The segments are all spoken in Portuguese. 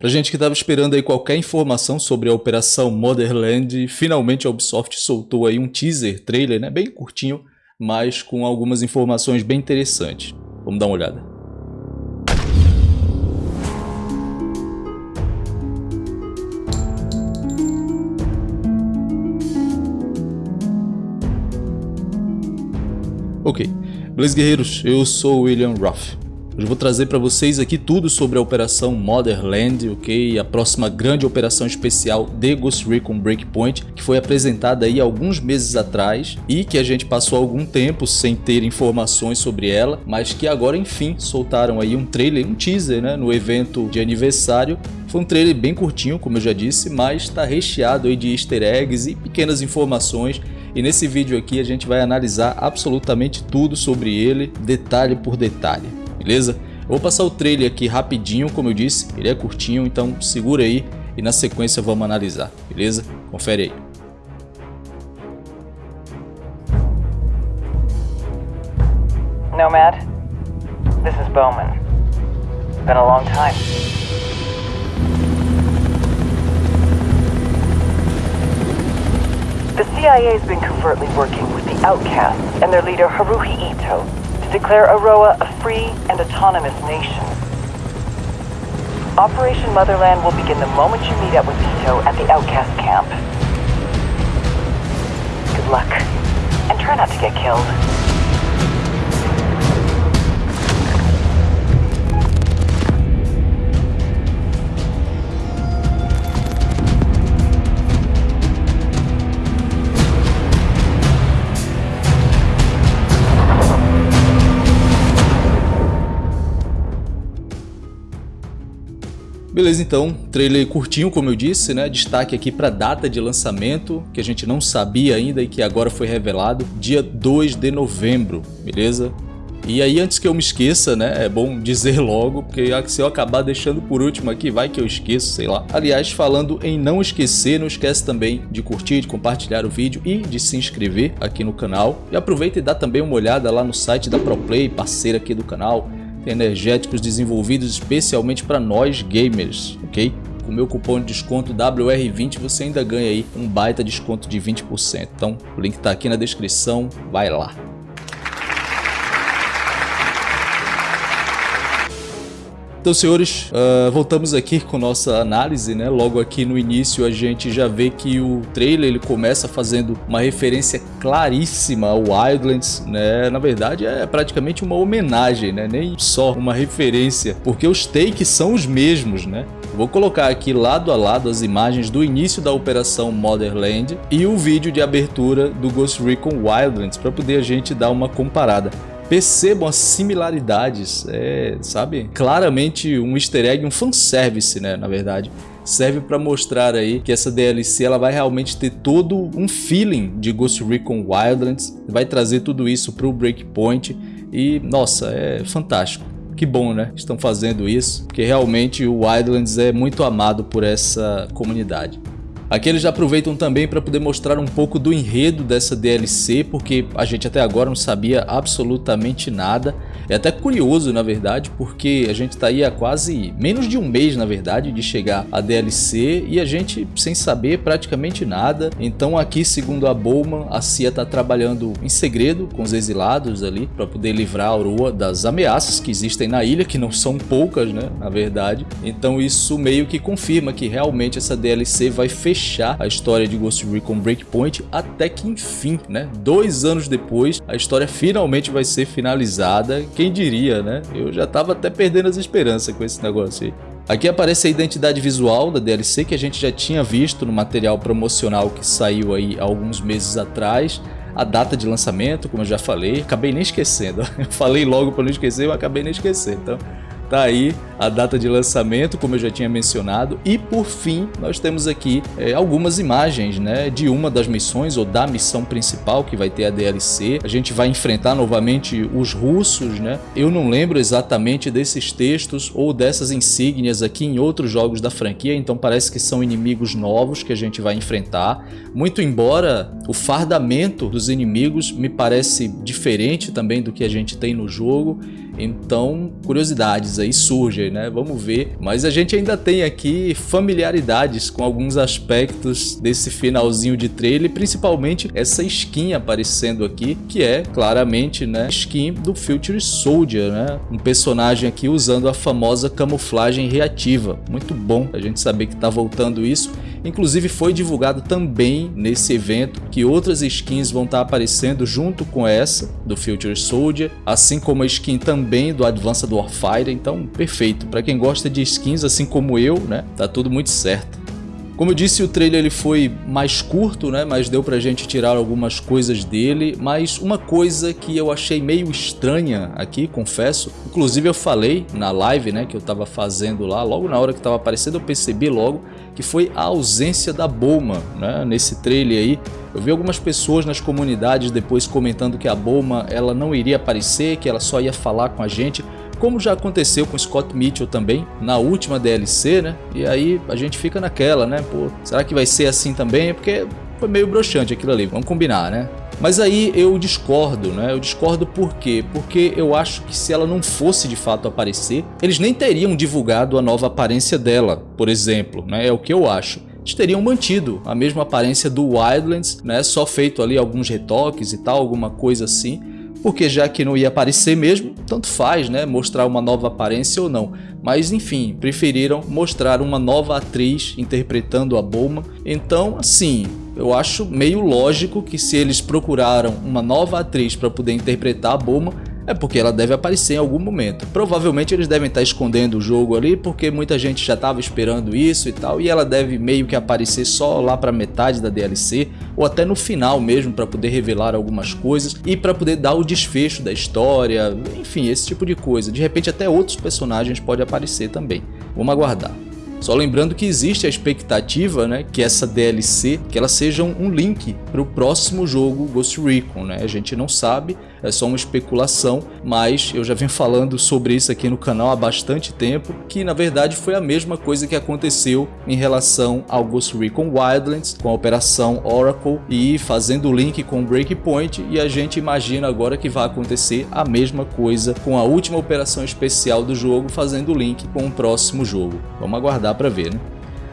Pra gente que estava esperando aí qualquer informação sobre a operação Motherland, finalmente a Ubisoft soltou aí um teaser trailer, né, bem curtinho, mas com algumas informações bem interessantes. Vamos dar uma olhada. Ok, beleza guerreiros, eu sou William Ruff. Hoje vou trazer para vocês aqui tudo sobre a Operação Motherland, ok? A próxima grande operação especial de Ghost Recon Breakpoint, que foi apresentada aí alguns meses atrás e que a gente passou algum tempo sem ter informações sobre ela, mas que agora enfim soltaram aí um trailer, um teaser, né, no evento de aniversário. Foi um trailer bem curtinho, como eu já disse, mas está recheado aí de easter eggs e pequenas informações. E nesse vídeo aqui a gente vai analisar absolutamente tudo sobre ele, detalhe por detalhe beleza? Eu vou passar o trailer aqui rapidinho, como eu disse, ele é curtinho, então segura aí e na sequência vamos analisar, beleza? Confere aí. Nomad, this is Bowman. Been a long time. The CIA has been covertly working with the Outcasts and their leader Haruhi Ito declare Aroa a free and autonomous nation. Operation Motherland will begin the moment you meet up with Ito at the Outcast camp. Good luck, and try not to get killed. Beleza, então, trailer curtinho, como eu disse, né? Destaque aqui para data de lançamento, que a gente não sabia ainda e que agora foi revelado, dia 2 de novembro, beleza? E aí, antes que eu me esqueça, né, é bom dizer logo, porque se eu acabar deixando por último aqui, vai que eu esqueço, sei lá. Aliás, falando em não esquecer, não esquece também de curtir, de compartilhar o vídeo e de se inscrever aqui no canal. E aproveita e dá também uma olhada lá no site da ProPlay, parceira aqui do canal, energéticos desenvolvidos especialmente para nós gamers, ok? Com o meu cupom de desconto WR20 você ainda ganha aí um baita desconto de 20%. Então o link está aqui na descrição, vai lá. Então, senhores, uh, voltamos aqui com nossa análise, né? Logo aqui no início a gente já vê que o trailer ele começa fazendo uma referência claríssima ao Wildlands, né? Na verdade é praticamente uma homenagem, né? Nem só uma referência, porque os takes são os mesmos, né? Vou colocar aqui lado a lado as imagens do início da operação Motherland e o vídeo de abertura do Ghost Recon Wildlands para poder a gente dar uma comparada percebam as similaridades, é, sabe? Claramente um easter egg, um fanservice, né, na verdade. Serve para mostrar aí que essa DLC ela vai realmente ter todo um feeling de Ghost Recon Wildlands, vai trazer tudo isso para o Breakpoint e, nossa, é fantástico. Que bom, né? Estão fazendo isso, porque realmente o Wildlands é muito amado por essa comunidade. Aqui eles aproveitam também para poder mostrar um pouco do enredo dessa DLC, porque a gente até agora não sabia absolutamente nada. É até curioso, na verdade, porque a gente está aí há quase menos de um mês, na verdade, de chegar a DLC e a gente sem saber praticamente nada. Então aqui, segundo a Bowman, a CIA está trabalhando em segredo com os exilados ali para poder livrar a Aurora das ameaças que existem na ilha, que não são poucas, né, na verdade. Então isso meio que confirma que realmente essa DLC vai fechar fechar a história de Ghost Recon Breakpoint até que enfim, né? Dois anos depois, a história finalmente vai ser finalizada. Quem diria, né? Eu já tava até perdendo as esperanças com esse negócio aí. Aqui aparece a identidade visual da DLC que a gente já tinha visto no material promocional que saiu aí alguns meses atrás. A data de lançamento, como eu já falei, acabei nem esquecendo. falei logo para não esquecer, eu acabei nem esquecendo. Então, Tá aí a data de lançamento, como eu já tinha mencionado. E por fim, nós temos aqui é, algumas imagens né, de uma das missões ou da missão principal que vai ter a DLC. A gente vai enfrentar novamente os russos, né? Eu não lembro exatamente desses textos ou dessas insígnias aqui em outros jogos da franquia, então parece que são inimigos novos que a gente vai enfrentar. Muito embora o fardamento dos inimigos me parece diferente também do que a gente tem no jogo, então curiosidades aí surgem, né? Vamos ver. Mas a gente ainda tem aqui familiaridades com alguns aspectos desse finalzinho de trailer, principalmente essa skin aparecendo aqui, que é claramente, né, skin do Future Soldier, né? Um personagem aqui usando a famosa camuflagem reativa. Muito bom a gente saber que tá voltando isso. Inclusive foi divulgado também nesse evento que outras skins vão estar tá aparecendo junto com essa do Future Soldier, assim como a skin também do Advanced Warfighter, então perfeito. Para quem gosta de skins assim como eu, né, tá tudo muito certo. Como eu disse, o trailer ele foi mais curto, né? Mas deu pra gente tirar algumas coisas dele. Mas uma coisa que eu achei meio estranha aqui, confesso. Inclusive eu falei na live, né? Que eu tava fazendo lá. Logo na hora que tava aparecendo eu percebi logo que foi a ausência da Bulma, né? Nesse trailer aí. Eu vi algumas pessoas nas comunidades depois comentando que a Bulma ela não iria aparecer, que ela só ia falar com a gente como já aconteceu com Scott Mitchell também, na última DLC, né? E aí a gente fica naquela, né? Pô, será que vai ser assim também? Porque foi meio broxante aquilo ali, vamos combinar, né? Mas aí eu discordo, né? Eu discordo por quê? Porque eu acho que se ela não fosse de fato aparecer, eles nem teriam divulgado a nova aparência dela, por exemplo, né? É o que eu acho eles teriam mantido a mesma aparência do Wildlands, né? Só feito ali alguns retoques e tal, alguma coisa assim porque já que não ia aparecer mesmo, tanto faz, né, mostrar uma nova aparência ou não. Mas enfim, preferiram mostrar uma nova atriz interpretando a Bulma. Então, assim, eu acho meio lógico que se eles procuraram uma nova atriz para poder interpretar a Bulma, é porque ela deve aparecer em algum momento. Provavelmente eles devem estar escondendo o jogo ali, porque muita gente já estava esperando isso e tal, e ela deve meio que aparecer só lá para metade da DLC, ou até no final mesmo, para poder revelar algumas coisas, e para poder dar o desfecho da história, enfim, esse tipo de coisa. De repente até outros personagens podem aparecer também. Vamos aguardar. Só lembrando que existe a expectativa, né, que essa DLC, que ela seja um link para o próximo jogo Ghost Recon, né? A gente não sabe, é só uma especulação, mas eu já venho falando sobre isso aqui no canal há bastante tempo, que na verdade foi a mesma coisa que aconteceu em relação ao Ghost Recon Wildlands, com a operação Oracle e fazendo o link com Breakpoint, e a gente imagina agora que vai acontecer a mesma coisa com a última operação especial do jogo, fazendo o link com o próximo jogo. Vamos aguardar dá para ver, né?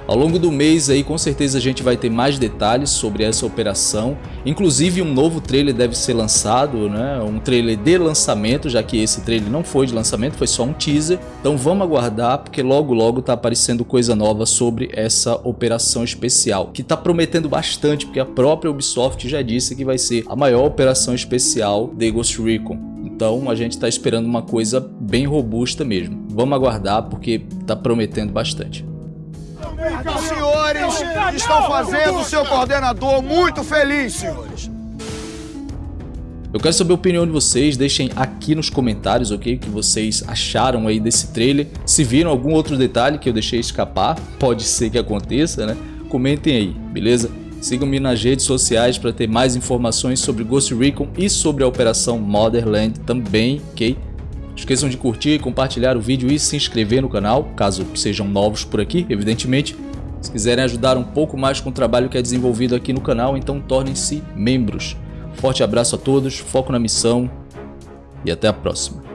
Ao longo do mês aí com certeza a gente vai ter mais detalhes sobre essa operação, inclusive um novo trailer deve ser lançado, né? um trailer de lançamento, já que esse trailer não foi de lançamento, foi só um teaser, então vamos aguardar porque logo logo tá aparecendo coisa nova sobre essa operação especial, que tá prometendo bastante porque a própria Ubisoft já disse que vai ser a maior operação especial de Ghost Recon, então a gente está esperando uma coisa bem robusta mesmo, vamos aguardar porque tá prometendo bastante. Os senhores estão fazendo o seu coordenador muito feliz, senhores. Eu quero saber a opinião de vocês, deixem aqui nos comentários, ok? O que vocês acharam aí desse trailer. Se viram algum outro detalhe que eu deixei escapar, pode ser que aconteça, né? Comentem aí, beleza? Sigam-me nas redes sociais para ter mais informações sobre Ghost Recon e sobre a Operação Motherland também, ok? Esqueçam de curtir, compartilhar o vídeo e se inscrever no canal, caso sejam novos por aqui, evidentemente. Se quiserem ajudar um pouco mais com o trabalho que é desenvolvido aqui no canal, então tornem-se membros. Forte abraço a todos, foco na missão e até a próxima.